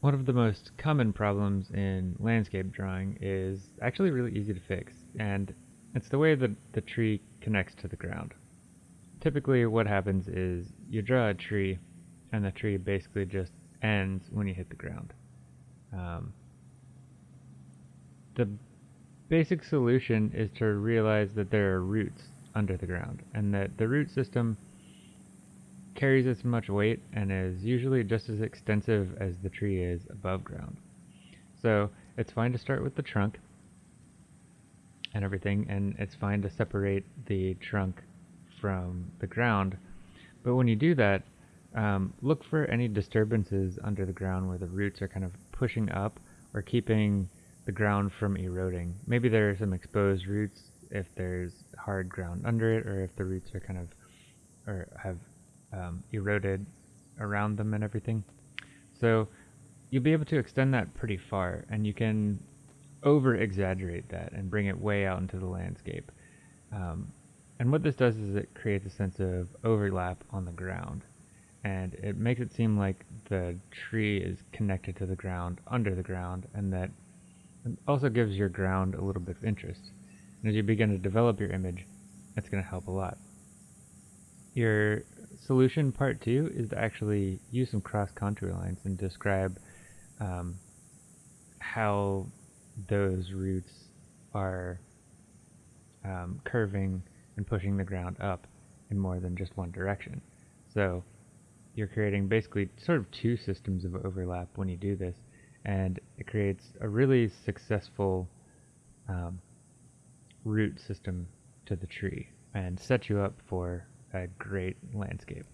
One of the most common problems in landscape drawing is actually really easy to fix, and it's the way that the tree connects to the ground. Typically what happens is you draw a tree, and the tree basically just ends when you hit the ground. Um, the basic solution is to realize that there are roots under the ground, and that the root system carries as much weight and is usually just as extensive as the tree is above ground. So it's fine to start with the trunk and everything, and it's fine to separate the trunk from the ground. But when you do that, um, look for any disturbances under the ground where the roots are kind of pushing up or keeping the ground from eroding. Maybe there are some exposed roots if there's hard ground under it, or if the roots are kind of or have um, eroded around them and everything. So you'll be able to extend that pretty far, and you can over exaggerate that and bring it way out into the landscape. Um, and what this does is it creates a sense of overlap on the ground. And it makes it seem like the tree is connected to the ground under the ground, and that also gives your ground a little bit of interest. And as you begin to develop your image, that's going to help a lot. Your solution part two is to actually use some cross contour lines and describe um, how those roots are um, curving and pushing the ground up in more than just one direction. So you're creating basically sort of two systems of overlap when you do this, and it creates a really successful um, root system to the tree and sets you up for a great landscape.